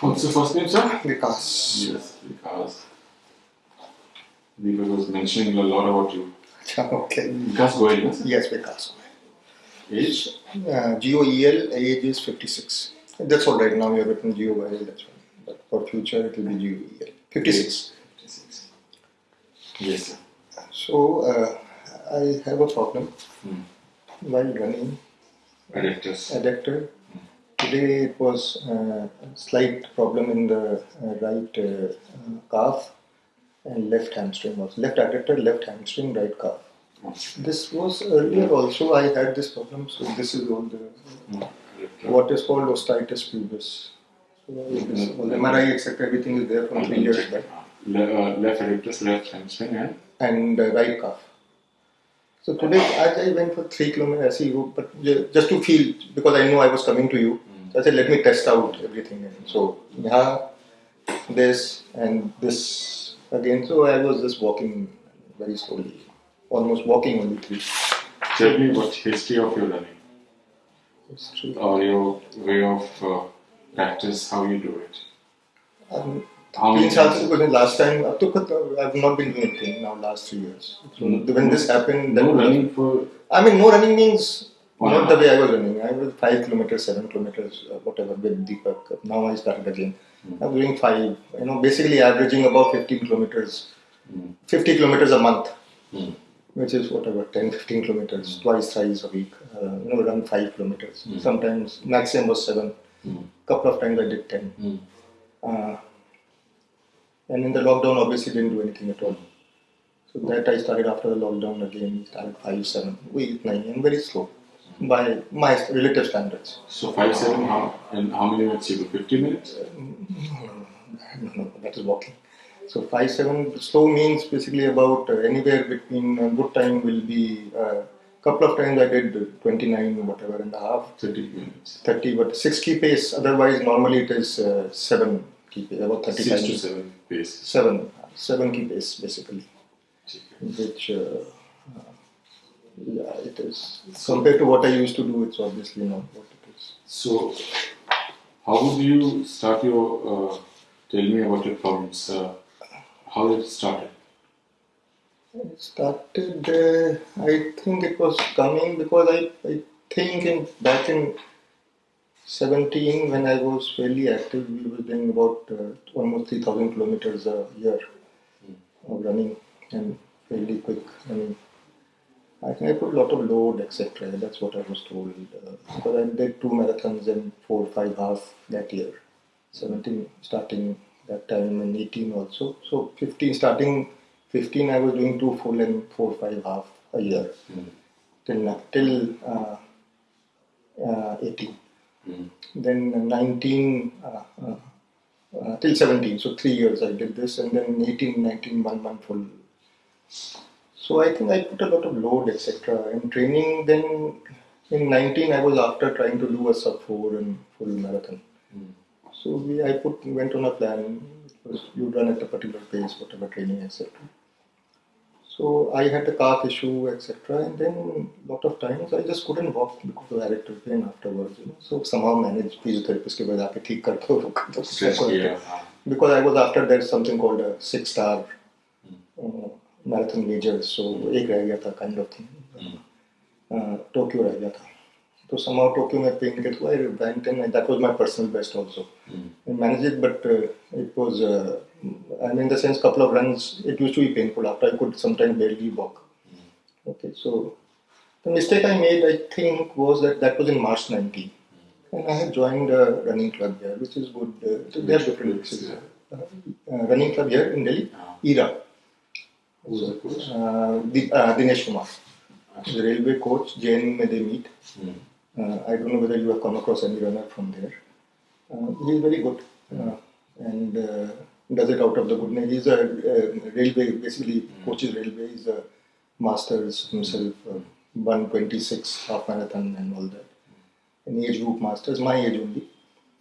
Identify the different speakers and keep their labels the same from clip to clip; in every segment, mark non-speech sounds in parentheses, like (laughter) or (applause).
Speaker 1: What's the first name, sir?
Speaker 2: Vikas.
Speaker 1: Yes, Vikas. Deepak was mentioning a lot about you. (laughs)
Speaker 2: okay.
Speaker 1: Vikas Goyal, yes?
Speaker 2: Yes, Vikas.
Speaker 1: Age?
Speaker 2: Uh, GOEL, age is 56. That's all right now, you have written GOEL, that's fine. But for future, it will be GOEL. 56.
Speaker 1: 56. Yes, sir.
Speaker 2: So, uh, I have a problem
Speaker 1: Hmm.
Speaker 2: while running
Speaker 1: Adductors.
Speaker 2: adductor. Today it was uh, a slight problem in the uh, right uh, calf and left hamstring. Also. Left adductor, left hamstring, right calf. This was earlier also I had this problem. So this is all the
Speaker 1: Hmm.
Speaker 2: What is called osteitis pubis. So this, all MRI etc. Everything is there from three years back.
Speaker 1: Le- uh, left adductors, left hamstring, and
Speaker 2: and uh, right calf. So today I, I went for three kilometers, I see you, but just to feel because I know I was coming to you. I said, let me test out everything. And so, yeah, this and this again. So I was just walking very slowly, almost walking only three.
Speaker 1: Tell me what history of your running
Speaker 2: history.
Speaker 1: or your way of uh, practice, how you do it.
Speaker 2: Um, Please answer the question. Last time, I've not been doing anything now last three years. So mm-hmm. when this happened,
Speaker 1: no running for.
Speaker 2: I mean, no running means
Speaker 1: Wow.
Speaker 2: not the way I was running. I was five kilometers, seven kilometers, uh, whatever with Deepak. Now I started again. I'm doing five. You know, basically averaging about 50 kilometers,
Speaker 1: Mm.
Speaker 2: 50 kilometers a month,
Speaker 1: Mm.
Speaker 2: which is whatever 10, 15 kilometers, twice, thrice a week. Uh, you know, run five kilometers. Sometimes maximum was seven.
Speaker 1: Mm.
Speaker 2: Couple of times I did 10.
Speaker 1: Mm.
Speaker 2: Uh, and in the lockdown, obviously didn't do anything at all. So that I started after the lockdown again. Started five, seven, eight, nine, and very slow by my relative standards.
Speaker 1: So five seven how and how many minutes you do? Fifty minutes?
Speaker 2: No, no, that is walking. So five, seven slow means basically about uh, anywhere between uh, good time will be. Uh, couple of times I did 29 whatever and a half,
Speaker 1: Thirty minutes.
Speaker 2: 30, but six key pace. Otherwise, normally it is uh, seven key pace, about 30
Speaker 1: Six to seven pace.
Speaker 2: seven seven key pace basically which uh, uh, yeah it is compared to what i used to do it's obviously not what it is
Speaker 1: So how would you start your uh, tell me about your problems? Uh, how it started?
Speaker 2: it started uh, i think it was coming because i, I think in back in 17 when i was fairly active we were doing about uh, almost 3000 kilometers a year of running and fairly quick i mean I think I put a lot of load, etc. That's what I was told. Uh, because I did two marathons and four, five half that year. 17 starting that time and 18 also. So 15 starting 15 I was doing two full and four, five half a year till na- till uh, uh, 18.
Speaker 1: Mm.
Speaker 2: Then 19 uh, uh, uh, till 17. So three years I did this, and then 18, 19, one month full. So I think I put a lot of load, etc. And training then in 19 I was after trying to do a sub 4 and full marathon. So we, I put went on a plan. It was you run at a particular pace, whatever training, etc. So I had a calf issue, etc. And then lot of times I just couldn't walk because of erectile pain afterwards. You know? So somehow managed physiotherapist के बाद आके ठीक करके वो कर दो.
Speaker 1: Stress किया, हाँ.
Speaker 2: because I was after there's something called a six star uh, marathon major, so एक रह गया था of thing. Uh, Tokyo रह गया था. So somehow Tokyo में pain के through I went and that was my personal best also. I managed it, but uh, it was, uh, I mean, in the sense, couple of runs, it used to be painful. After I could sometimes barely walk. Okay, so the mistake I made, I think, was that that was in March 19. And I had joined a running club here, which is good. Uh, so they have different mixes. Uh, uh, running club here in Delhi, ERA.
Speaker 1: Who's the coach?
Speaker 2: Uh, the, uh, Dinesh Kumar. The railway coach, JN may they meet.
Speaker 1: Mm.
Speaker 2: Uh, I don't know whether you have come across any runner from there. Uh, he is very good uh, and uh, does it out of the goodness. He's a uh, railway, basically coaches railway. He's a masters himself, uh, 126 half marathon and all that. An age group masters, my age only,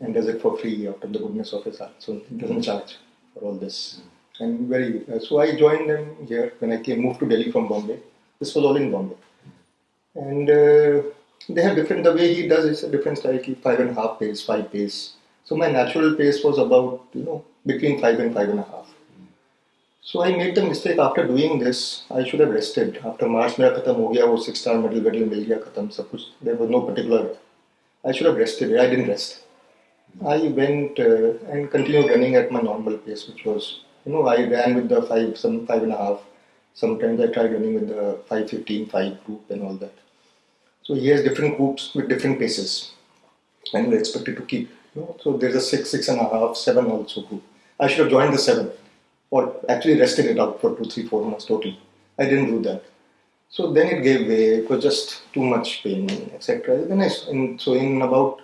Speaker 2: and does it for free out of the goodness of his heart. So he doesn't charge for all this And very uh, so I joined them here when I came moved to Delhi from Bombay. This was all in Bombay, and uh, they have different. The way he does is a different style. He five and a half pace, five pace. So my natural pace was about you know between five and five and a half. So I made the mistake after doing this. I should have rested. After March मेरा खत्म हो गया वो six star medal medal मिल गया खत्म सब कुछ. There was no particular. I should have rested. I didn't rest. I went uh, and continued running at my normal pace, which was you know I ran with the five some five and a half. Sometimes I tried running with the 515, 5 group and all that. So he has different groups with different paces, and we're expected to keep. You know, so there's a six, six and a half, seven also group. I should have joined the seven, or actually rested it out for two, three, four months total. I didn't do that. So then it gave way. It was just too much pain, etc. Then I, in, so in about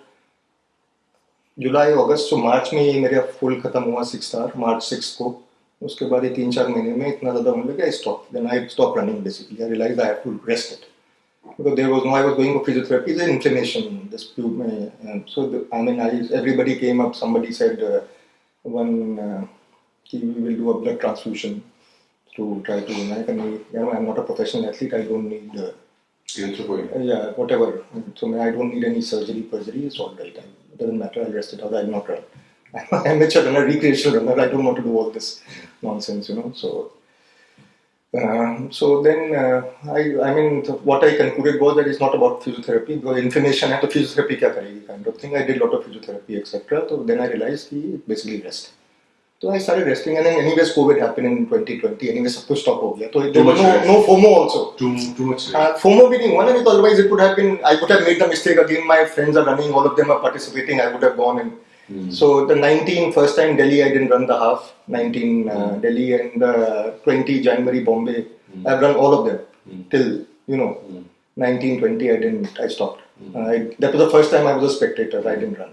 Speaker 2: जुलाई अगस्त तो मार्च में ये मेरा full खत्म हुआ six star मार्च six को उसके बाद ये तीन चार महीने में इतना ज़्यादा होने लगा stop then I stop running basically I realise I have to rest it because there was no I was going for physiotherapy the inflammation this um, so the, I mean I everybody came up somebody said uh, one uh, we will do a blood transfusion to try to I can you know I'm not a professional athlete I don't need uh,
Speaker 1: Erythropoietin.
Speaker 2: uh, yeah whatever so I don't need any surgery surgery it's all right I, it doesn't matter I'll rest it out I'll not run I'm an amateur runner recreational runner I don't want to do all this nonsense you know so um, so then, uh, I, I mean, the, what I concluded was that it's not about physiotherapy. Because inflammation है तो physiotherapy क्या करेगी kind of thing. I did a lot of physiotherapy etc. So then I realized कि basically rest. So I started resting, and then anyways COVID happened in 2020. Anyway, सब कुछ stop हो गया. So there
Speaker 1: Too
Speaker 2: was
Speaker 1: much
Speaker 2: no
Speaker 1: rest.
Speaker 2: no FOMO also.
Speaker 1: Too, too much. rest.
Speaker 2: Uh, FOMO भी नहीं हुआ ना, because otherwise it would have been. I could have made the mistake again. My friends are running, all of them are participating. I would have gone and. So the 19 first time Delhi, I didn't run the half. 19 uh, Delhi and uh, 20 January Bombay. I've run all of them till you know 19 20. I didn't. I stopped. Uh, I, that was the first time I was a spectator. I didn't run.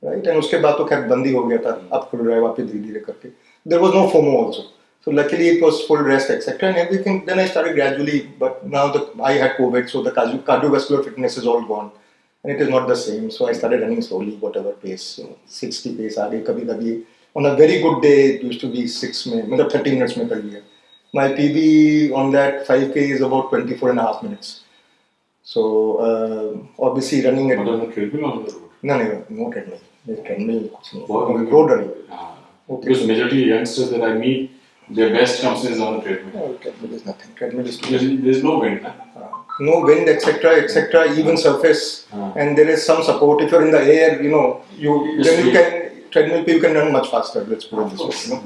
Speaker 2: Right, and उसके बाद तो खैर बंदी हो गया था अब खुल रहा है वापस धीरे धीरे करके there was no FOMO also so luckily it was full rest etc and everything then I started gradually but now the I had COVID so the cardio- cardiovascular fitness is all gone and it is not the same so I started running slowly whatever pace you know, 60 pace आगे कभी कभी on a very good day it used to be 6 में मतलब 30 minutes में कर लिया my PB on that 5k is about 24 and a half minutes so uh, obviously running at
Speaker 1: But on the treadmill or on the road?
Speaker 2: no no no treadmill treadmill कुछ नहीं
Speaker 1: What-
Speaker 2: road running
Speaker 1: Ah.
Speaker 2: Okay.
Speaker 1: Because majority of youngsters that I meet, their best comes is on the treadmill.
Speaker 2: No, treadmill is nothing. Treadmill is too
Speaker 1: Because there's no wind. Huh?
Speaker 2: No wind, etc., etc. Even surface,
Speaker 1: Ah.
Speaker 2: and there is some support. If you're in the air, you know, you
Speaker 1: Yes,
Speaker 2: then you can treadmill. You can run much faster. Let's put it this way. You know?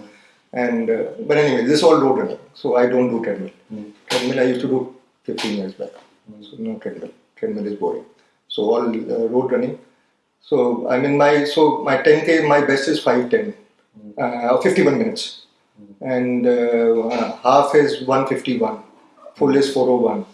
Speaker 2: And uh, but anyway, this is all road running. So I don't do treadmill. Treadmill I used to do 15 years back. So no treadmill. Treadmill is boring. So all uh, road running. So I mean my so my 10k my best is 510, uh, 51 minutes, and uh, half is 151, full is 401.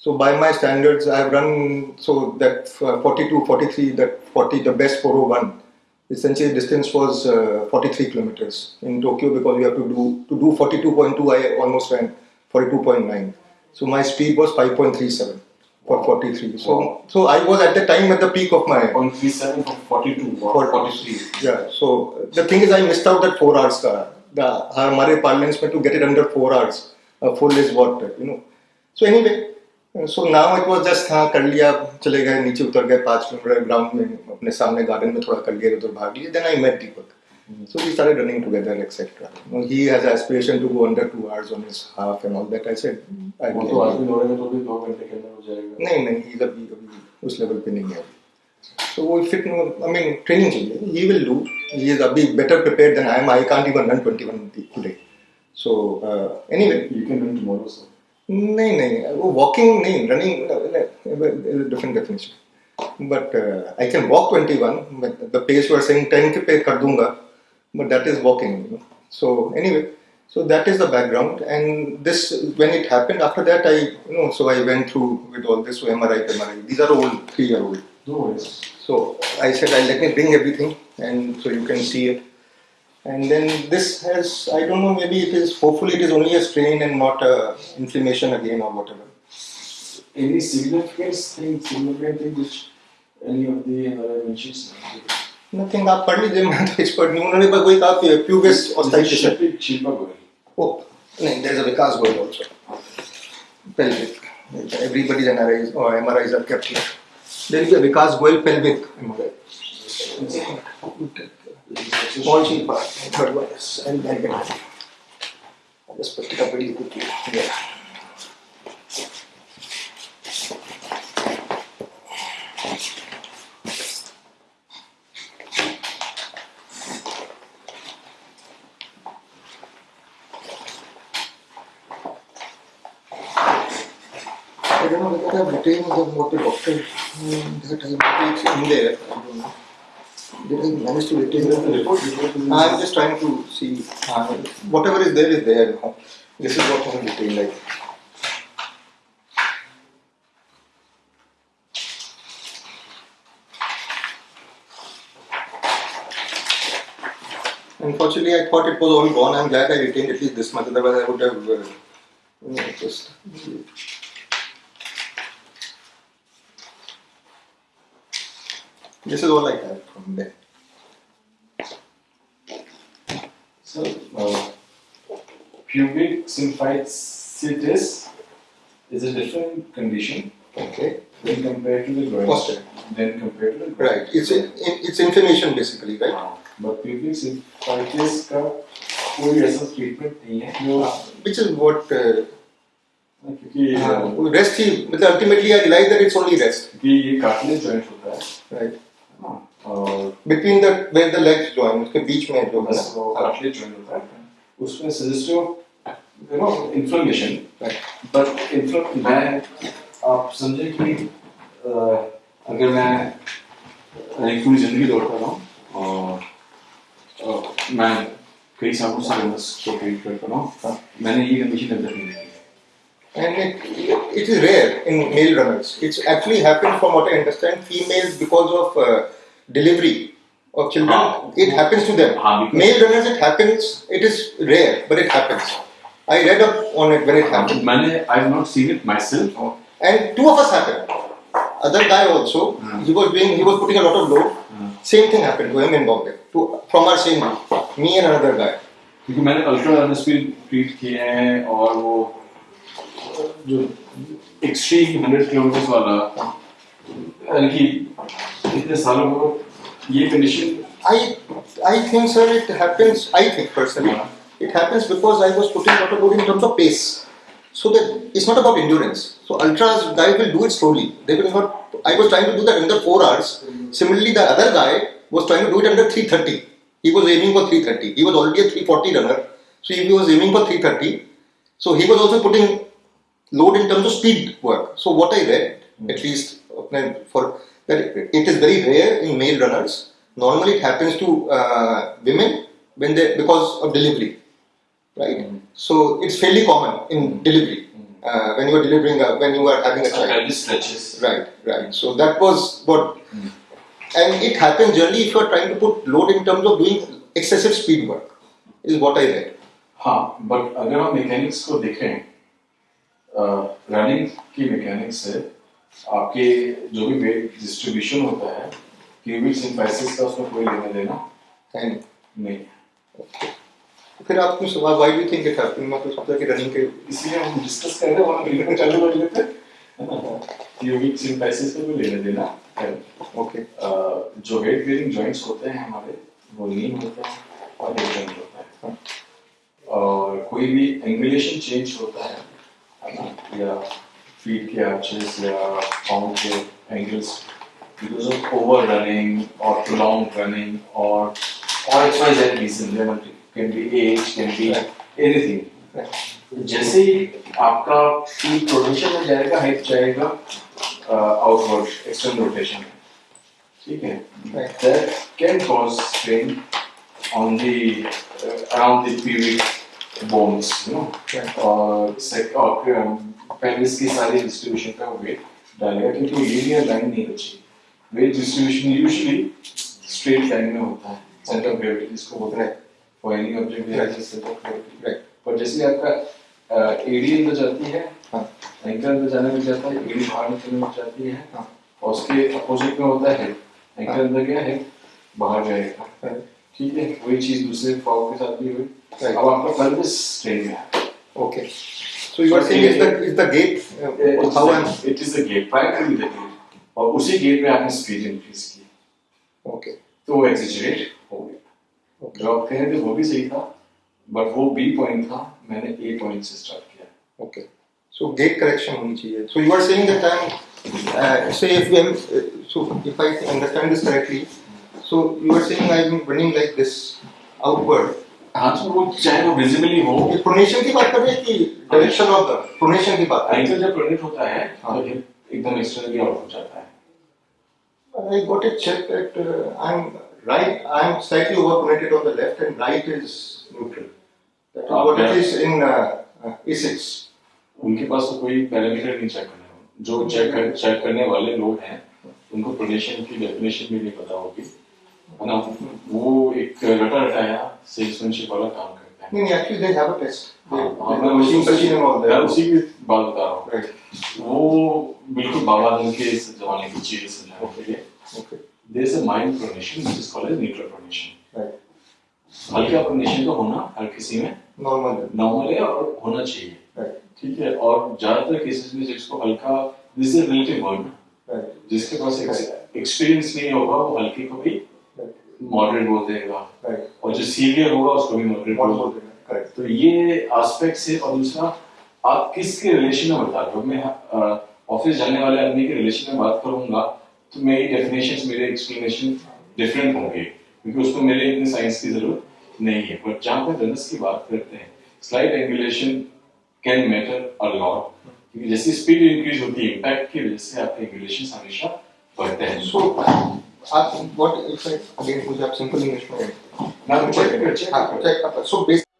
Speaker 2: So by my standards, I've run so that uh, 42, 43, that 40, the best 401. Essentially, distance was uh, 43 kilometers in Tokyo because you have to do to do 42.2. I almost ran 42.9. So my speed was 5.37 for 43. So so I was at the time at the peak of my
Speaker 1: On 37 from 42 or
Speaker 2: For-
Speaker 1: 43.
Speaker 2: yeah. So the thing is, I missed out that four hours. Ka, the हमारे parlance में to get it under four hours, uh, full is what you know. So anyway, So now it was just हाँ कर लिया चले गए नीचे उतर गए पाँच मिनट ग्राउंड में अपने सामने गार्डन में थोड़ा कर लिया उधर भाग लिया then I met Deepak so we started running together etcetera no he has aspiration to go under 2 hours on his half and all that I said I
Speaker 1: वो तो आज भी तो भी 2 घंटे के अंदर हो जाएगा।
Speaker 2: नहीं नहीं ही कभी कभी उस लेवल पे नहीं है। तो वो fit no I mean training चाहिए। He will do he is अभी better prepared than I am I can't even run 21 today so anyway
Speaker 1: you can run tomorrow sir
Speaker 2: नहीं नहीं वो वॉकिंग नहीं running different definition but I can walk 21 the pace you are saying 10 के पे कर दूंगा but that is walking you know. so anyway so that is the background and this when it happened after that i you know so i went through with all this so mri mri these are all three year old
Speaker 1: No worries.
Speaker 2: so i said i let me bring everything and so you can see it and then this has i don't know maybe it is hopefully it is only a strain and not a inflammation again or whatever
Speaker 1: Any significant thing, significant thing which any of the other mentions?
Speaker 2: nothing आप पढ़ लीजिए मैं तो expert नहीं उन्होंने बस वही कहा pubis ऑस्टाइटिस
Speaker 1: Shilpa Goyal.
Speaker 2: Oh, no, there's a Vikas Goyal also. Pelvic. Everybody's MRIs or MRIs are kept here. There is a Vikas Goyal pelvic MRI. Sheet part, third one and then I'll just put it up really quickly. Yeah. I don't know whether I've retained the um, that I maybe it's in there. Did I manage to retain the I'm just trying to see uh, whatever is there is there. This is what I'm retained like. Unfortunately, I thought it was all gone. I'm glad I retained at least this much. Otherwise, I would have uh, just. This is all I have from there.
Speaker 1: So, uh, pubic symphysis is a different condition
Speaker 2: Okay.
Speaker 1: when compared to the groin.
Speaker 2: Posture.
Speaker 1: Then compared to the groin.
Speaker 2: Right. It's in, in, it's inflammation basically, right?
Speaker 1: हाँ, but pubic symphysis का कोई ऐसा treatment नहीं है जो
Speaker 2: Which is what uh,
Speaker 1: क्योंकि
Speaker 2: uh, rest ही मतलब ultimately I realize that it's only rest.
Speaker 1: क्योंकि ये कार्टिलेज जॉइंट होता है
Speaker 2: Right.
Speaker 1: हाँ, और
Speaker 2: Between the where the legs join, उसके बीच में जो है
Speaker 1: बस वो
Speaker 2: ना.
Speaker 1: कार्टिलेज जॉइंट होता है उसमें suggestive you know inflammation
Speaker 2: Right.
Speaker 1: But inflame मैं आप समझे कि अ, अगर मैं एक पूरी जिंदगी दौड़ता रहा हूँ और अ, मैं कई सालों से illness को ट्रीट करता रहा हूँ मैंने ये कंडीशन अब तक नहीं देखी
Speaker 2: And it, it is rare in male runners. It's actually happened from what I understand. Females because of uh, delivery of children,
Speaker 1: हाँ.
Speaker 2: it happens to them.
Speaker 1: हाँ, because-
Speaker 2: Male runners, it happens. It is rare, but it happens. I read up on it when it happened.
Speaker 1: मैंने I have not seen it myself
Speaker 2: And two of us happened. Other guy also,
Speaker 1: Hmm.
Speaker 2: he was doing, he was putting a lot of load. Same thing happened to him in Bombay. To, from our same group, me and another guy.
Speaker 1: क्योंकि मैंने ultra runners भी treat किए हैं और वो जो extreme hundred kilometre वाला कि इतने सालों को ये condition
Speaker 2: I, I think, sir, it happens. I think personally, it happens because I was putting a lot of load in terms of pace. So that it's not about endurance. So ultras guys will do it slowly. They will not. I was trying to do that under four hours. Similarly, the other guy was trying to do it under 330. He was aiming for 330. He was already a 340 runner. So he was aiming for 330. So he was also putting load in terms of speed work. So what I read, at least uh, for that, it is very rare in male runners. Normally, it happens to uh, women when they because of delivery, right? So it's fairly common in delivery uh, when you are delivering a, when you are having a child.
Speaker 1: Stretches
Speaker 2: Right, right. So that was what, and it happens generally if you are trying to put load in terms of doing excessive speed work, is what I read.
Speaker 1: हाँ but अगर हम mechanics को देखें running की mechanics से आपके जो भी वेट डिस्ट्रीब्यूशन होता है क्यूबिक सिंथेसिस का उसमें कोई लेना देना
Speaker 2: And
Speaker 1: नहीं।
Speaker 2: फिर आप क्यों सवाल why do you think it happened? मैं तो सोचा कि रनिंग के
Speaker 1: इसलिए हम डिस्कस कर रहे हैं वहाँ बिल्कुल चालू कर लेते हैं। क्यूबिक सिंथेसिस का कोई लेना देना है।
Speaker 2: Okay.
Speaker 1: अ, जो वेट बेरिंग जॉइंट्स होते हैं हमारे वो नीम होता है और हिप जॉइंट होता है। और कोई भी एंगुलेशन चेंज होता है है या फीट के आर्चेस या पाउंड के angles because of over running और प्रोलॉन्ग रनिंग और और x Y Z reason can be as can be anything
Speaker 2: Right.
Speaker 1: जैसे ही आपका फीट रोटेशन में जाएगा हिप जाएगा आउटवर्ड एक्सटर्नल रोटेशन में ठीक है
Speaker 2: Right.
Speaker 1: that can cause strain on the uh, around you know
Speaker 2: Right.
Speaker 1: और और pelvis की सारी डिस्ट्रीब्यूशन का वेट डालेगा क्योंकि वो लीनियर लाइन नहीं बची weight distribution usually straight line में होता है सेंटर ऑफ़ ग्रेविटी जिसको बोलते हैं for any
Speaker 2: object.
Speaker 1: Centre of gravity
Speaker 2: Right.
Speaker 1: पर जैसे आपका एडी अंदर जाती है
Speaker 2: हाँ.
Speaker 1: एंकल अंदर जाने में जाता है एडी बाहर निकलने में जाती है
Speaker 2: हाँ.
Speaker 1: और उसके अपोजिट में होता है
Speaker 2: हाँ.
Speaker 1: अंदर गया है बाहर जाएगा. ठीक है वही चीज़ दूसरे फॉल के साथ भी हुई।
Speaker 2: Right.
Speaker 1: अब आपका pelvis strain में है.
Speaker 2: So you are saying is the is the gate uh, how I'm
Speaker 1: it is the gait primary the gait और उसी गेट में आपने स्पीड इंक्रीज की।
Speaker 2: ओके
Speaker 1: तो वो एग्जिजरेट हो गया।
Speaker 2: ओके
Speaker 1: जो आप कह रहे थे वो भी सही था बट वो बी पॉइंट था मैंने ए पॉइंट से स्टार्ट किया।
Speaker 2: Okay. So gate correction होनी चाहिए. So you are saying that I'm, uh, say if we am, uh, so so you are saying I'm running like this outward.
Speaker 1: हाँ तो वो चाहे वो विजिबली हो
Speaker 2: ये pronation की बात कर रहे हैं कि direction of the pronation की बात
Speaker 1: एंकल जब प्रोनेट होता है
Speaker 2: हाँ।
Speaker 1: तो एकदम एक्सटर्नली आउट हो जाता है
Speaker 2: I got it checked that uh, I'm right, I'm slightly over pronated on the left and right is neutral. That is what it is in uh, uh, A6.
Speaker 1: उनके पास तो कोई पैरामीटर नहीं check करने हो जो चेक कर, check करने वाले लोग हैं उनको प्रोनेशन की डेफिनेशन भी नहीं पता होगी है वो एक रटा रटाया सेल्समैनशिप वाला काम करते हैं
Speaker 2: नहीं नहीं actually they have a test. They,
Speaker 1: हाँ,
Speaker 2: they
Speaker 1: मैं
Speaker 2: have machine
Speaker 1: उसी-
Speaker 2: machine and all
Speaker 1: मैं
Speaker 2: that.
Speaker 1: उसी की बात बता रहा हूँ. वो बिल्कुल बाबा दिन के जमाने की चीज़ समझाने के लिए. There is a mild pronation which is called as neutral
Speaker 2: pronation.
Speaker 1: हल्का प्रोनेशन का होना हर किसी में
Speaker 2: Normal.
Speaker 1: नॉर्मल है और होना चाहिए ठीक है और ज़्यादातर केसेस में जिसको हल्का दिस इज़ रिलेटिव वर्ड जिसके पास एक्सपीरियंस नहीं होगा वो हल्के को भी. मॉडरेट बोल देगा। और जो सीवियर होगा उसको भी मॉडरेट बोल?
Speaker 2: Correct.
Speaker 1: तो ये एस्पेक्ट से और दूसरा आप किसके रिलेशन में बता रहे हो मैं ऑफ़िस जाने वाले आदमी के रिलेशन में बात करूँगा तो मेरी डेफिनेशन मेरे एक्सप्लेनेशन डिफरेंट होंगे। क्योंकि उसको मेरे इतने साइंस की ज़रूरत नहीं है। बट जहाँ पे रनर्स की बात करते हैं slight angulation can matter a lot क्योंकि जैसे स्पीड इंक्रीज होती है इम्पैक्ट की वजह से आपके एंगुलेशन हमेशा बढ़ते हैं।
Speaker 2: So, आप what if I again मुझे आप simple English में
Speaker 1: मैं check कर check
Speaker 2: हाँ,
Speaker 1: कर
Speaker 2: check so basically